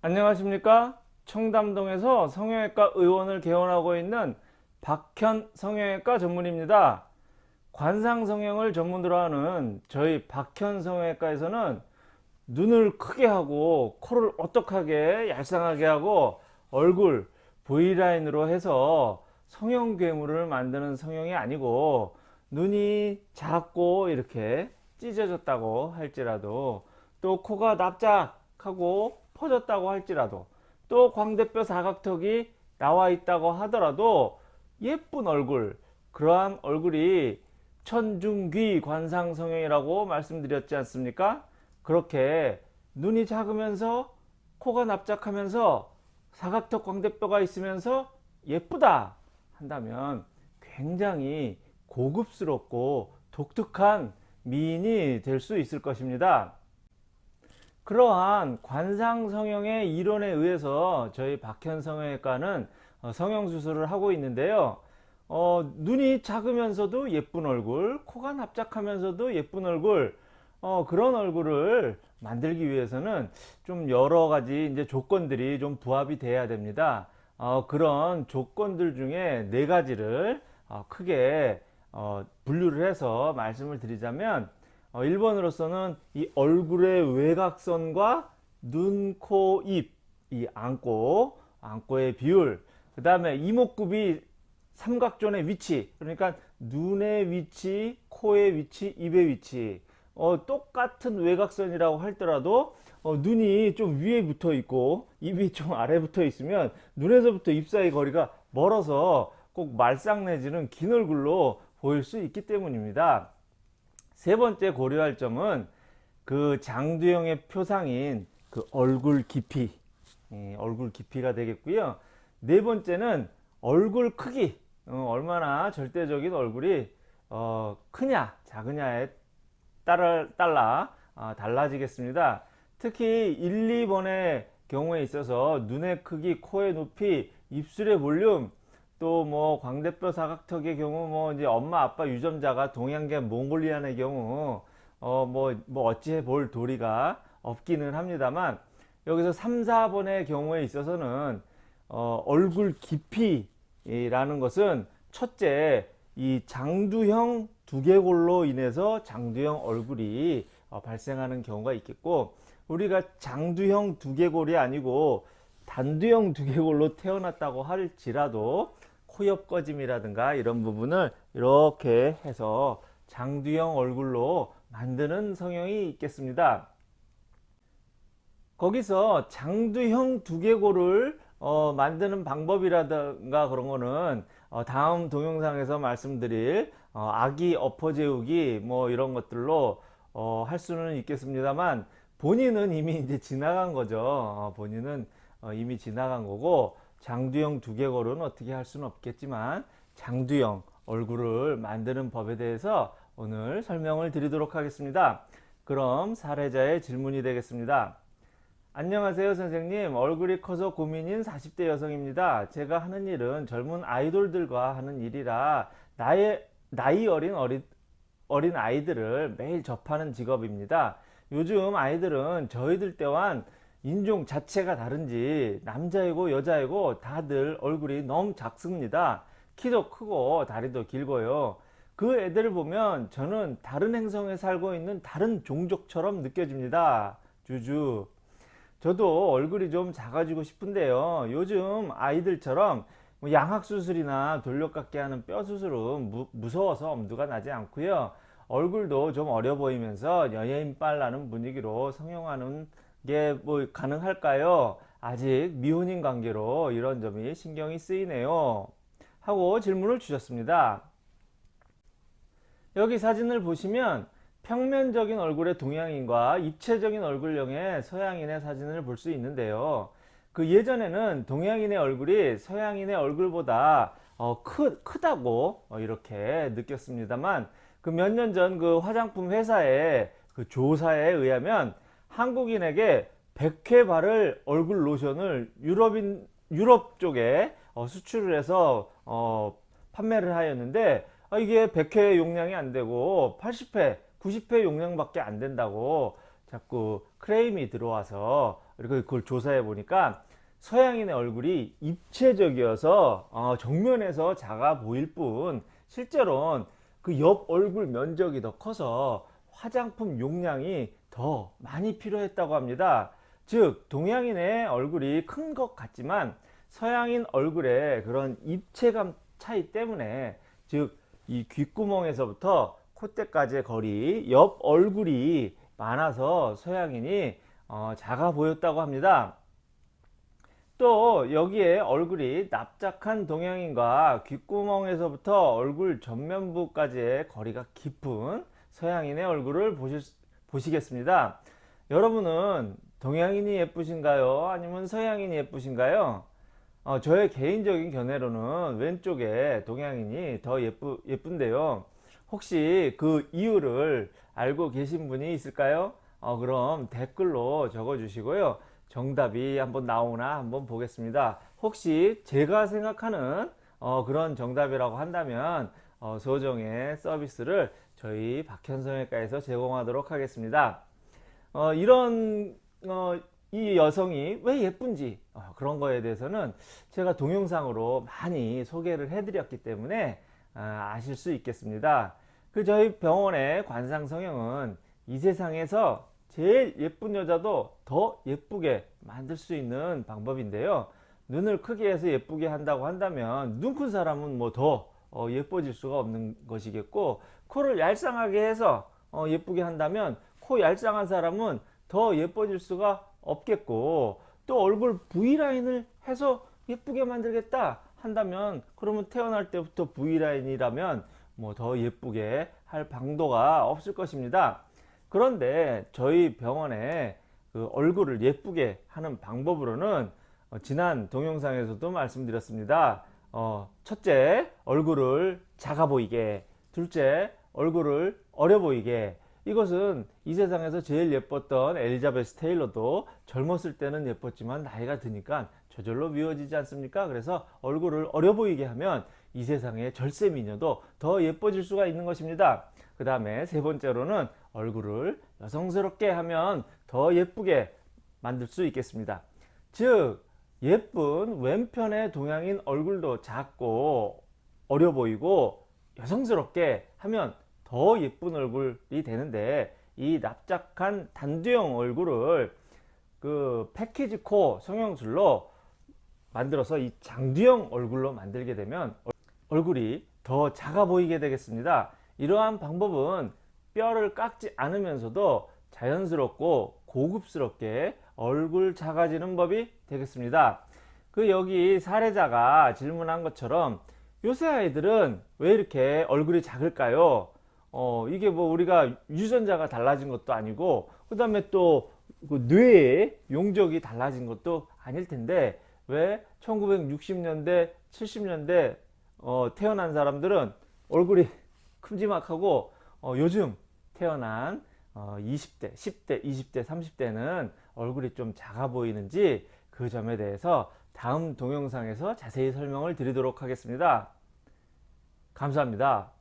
안녕하십니까? 청담동에서 성형외과 의원을 개원하고 있는 박현 성형외과 전문입니다. 관상 성형을 전문으로 하는 저희 박현 성형외과에서는 눈을 크게 하고 코를 오똑하게 얄쌍하게 하고 얼굴 V라인으로 해서 성형 괴물을 만드는 성형이 아니고 눈이 작고 이렇게 찢어졌다고 할지라도 또 코가 납작하고 퍼졌다고 할지라도 또 광대뼈 사각턱이 나와 있다고 하더라도 예쁜 얼굴 그러한 얼굴이 천중귀 관상성형이라고 말씀드렸지 않습니까? 그렇게 눈이 작으면서 코가 납작하면서 사각턱 광대뼈가 있으면서 예쁘다 한다면 굉장히 고급스럽고 독특한 미인이 될 수 있을 것입니다 그러한 관상성형의 이론에 의해서 저희 박현성형외과는 어, 성형수술을 하고 있는데요. 어, 눈이 작으면서도 예쁜 얼굴 코가 납작하면서도 예쁜 얼굴 어, 그런 얼굴을 만들기 위해서는 좀 여러 가지 이제 조건들이 좀 부합이 돼야 됩니다. 어, 그런 조건들 중에 네 가지를 어, 크게 어, 분류를 해서 말씀을 드리자면 어, 1번으로서는 이 얼굴의 외곽선과 눈, 코, 입, 이 안고, 안고의 비율, 그 다음에 이목구비 삼각존의 위치, 그러니까 눈의 위치, 코의 위치, 입의 위치, 어, 똑같은 외곽선이라고 할더라도 어, 눈이 좀 위에 붙어 있고 입이 좀 아래 붙어 있으면 눈에서부터 입 사이 거리가 멀어서 꼭 말상 내지는 긴 얼굴로 보일 수 있기 때문입니다. 세 번째 고려할 점은 그 장두형의 표상인 그 얼굴 깊이 예, 얼굴 깊이가 되겠고요. 네 번째는 얼굴 크기. 어, 얼마나 절대적인 얼굴이 어, 크냐 작으냐에 따라, 따라 어, 달라지겠습니다. 특히 1, 2번의 경우에 있어서 눈의 크기, 코의 높이, 입술의 볼륨 또 뭐 광대뼈 사각턱의 경우 뭐 이제 엄마 아빠 유전자가 동양계 몽골리안의 경우 어뭐뭐 뭐 어찌해 볼 도리가 없기는 합니다만 여기서 3, 4번의 경우에 있어서는 어 얼굴 깊이라는 것은 첫째 이 장두형 두개골로 인해서 장두형 얼굴이 어 발생하는 경우가 있겠고 우리가 장두형 두개골이 아니고 단두형 두개골로 태어났다고 할지라도 코옆 꺼짐이라든가 이런 부분을 이렇게 해서 장두형 얼굴로 만드는 성형이 있겠습니다. 거기서 장두형 두개골을 어, 만드는 방법이라든가 그런 거는 어, 다음 동영상에서 말씀드릴 어, 아기 엎어재우기 뭐 이런 것들로 어, 할 수는 있겠습니다만 본인은 이미 이제 지나간 거죠. 어, 본인은 어, 이미 지나간 거고 장두형 두개골은 어떻게 할 수는 없겠지만 장두형 얼굴을 만드는 법에 대해서 오늘 설명을 드리도록 하겠습니다. 그럼 사례자의 질문이 되겠습니다. 안녕하세요 선생님 얼굴이 커서 고민인 40대 여성입니다. 제가 하는 일은 젊은 아이돌들과 하는 일이라 나의, 나이 어린 어린, 어린 아이들을 매일 접하는 직업입니다. 요즘 아이들은 저희들 때와는 인종 자체가 다른지 남자이고 여자이고 다들 얼굴이 너무 작습니다. 키도 크고 다리도 길고요. 그 애들을 보면 저는 다른 행성에 살고 있는 다른 종족처럼 느껴집니다. 주주. 저도 얼굴이 좀 작아지고 싶은데요. 요즘 아이들처럼 뭐 양악수술이나 돌려깎기 하는 뼈 수술은 무, 무서워서 엄두가 나지 않고요. 얼굴도 좀 어려 보이면서 연예인빨 나는 분위기로 성형하는 게 뭐 가능할까요? 아직 미혼인 관계로 이런 점이 신경이 쓰이네요. 하고 질문을 주셨습니다. 여기 사진을 보시면 평면적인 얼굴의 동양인과 입체적인 얼굴형의 서양인의 사진을 볼 수 있는데요. 그 예전에는 동양인의 얼굴이 서양인의 얼굴보다 어, 크, 크다고 어, 이렇게 느꼈습니다만 그 몇 년 전 그 화장품 회사의 그 조사에 의하면 한국인에게 100회 바를 얼굴 로션을 유럽인 유럽 쪽에 어, 수출을 해서 어, 판매를 하였는데 어, 이게 100회 용량이 안 되고 80회 90회 용량밖에 안 된다고 자꾸 크레임이 들어와서 그리고 그걸 조사해 보니까 서양인의 얼굴이 입체적이어서 어, 정면에서 작아 보일 뿐 실제로는 그 옆 얼굴 면적이 더 커서 화장품 용량이 더 많이 필요했다고 합니다. 즉 동양인의 얼굴이 큰 것 같지만 서양인 얼굴의 그런 입체감 차이 때문에 즉 이 귓구멍에서부터 콧대까지의 거리 옆 얼굴이 많아서 서양인이 어, 작아 보였다고 합니다. 또 여기에 얼굴이 납작한 동양인과 귓구멍에서부터 얼굴 전면부까지의 거리가 깊은 서양인의 얼굴을 보실, 보시겠습니다. 여러분은 동양인이 예쁘신가요? 아니면 서양인이 예쁘신가요? 어, 저의 개인적인 견해로는 왼쪽에 동양인이 더 예쁘, 예쁜데요. 혹시 그 이유를 알고 계신 분이 있을까요? 어, 그럼 댓글로 적어 주시고요. 정답이 한번 나오나 한번 보겠습니다. 혹시 제가 생각하는 어, 그런 정답이라고 한다면 어, 소정의 서비스를 저희 박현성외과에서 제공하도록 하겠습니다. 어, 이런 어, 이 여성이 왜 예쁜지 어, 그런 거에 대해서는 제가 동영상으로 많이 소개를 해드렸기 때문에 아, 아실 수 있겠습니다. 그 저희 병원의 관상 성형은 이 세상에서 제일 예쁜 여자도 더 예쁘게 만들 수 있는 방법인데요. 눈을 크게 해서 예쁘게 한다고 한다면 눈 큰 사람은 뭐 더 어, 예뻐질 수가 없는 것이겠고 코를 얄쌍하게 해서 어, 예쁘게 한다면 코 얄쌍한 사람은 더 예뻐질 수가 없겠고 또 얼굴 V라인을 해서 예쁘게 만들겠다 한다면 그러면 태어날 때부터 V라인이라면 뭐 더 예쁘게 할 방도가 없을 것입니다. 그런데 저희 병원에 그 얼굴을 예쁘게 하는 방법으로는 어, 지난 동영상에서도 말씀드렸습니다. 어, 첫째, 얼굴을 작아 보이게. 둘째, 얼굴을 어려 보이게. 이것은 이 세상에서 제일 예뻤던 엘리자베스 테일러도 젊었을 때는 예뻤지만 나이가 드니까 저절로 미워지지 않습니까? 그래서 얼굴을 어려 보이게 하면 이 세상의 절세 미녀도 더 예뻐질 수가 있는 것입니다. 그 다음에 세 번째로는 얼굴을 여성스럽게 하면 더 예쁘게 만들 수 있겠습니다. 즉 예쁜 왼편의 동양인 얼굴도 작고 어려 보이고 여성스럽게 하면 더 예쁜 얼굴이 되는데 이 납작한 단두형 얼굴을 그 패키지 코 성형술로 만들어서 이 장두형 얼굴로 만들게 되면 얼굴이 더 작아 보이게 되겠습니다. 이러한 방법은 뼈를 깎지 않으면서도 자연스럽고 고급스럽게 얼굴 작아지는 법이 되겠습니다. 그 여기 사례자가 질문한 것처럼 요새 아이들은 왜 이렇게 얼굴이 작을까요? 어, 이게 뭐 우리가 유전자가 달라진 것도 아니고 그 다음에 또그 뇌의 용적이 달라진 것도 아닐 텐데 왜 1960년대 70년대 어, 태어난 사람들은 얼굴이 큼지막하고 어, 요즘 태어난 어, 20대 10대 20대 30대는 얼굴이 좀 작아 보이는지 그 점에 대해서 다음 동영상에서 자세히 설명을 드리도록 하겠습니다. 감사합니다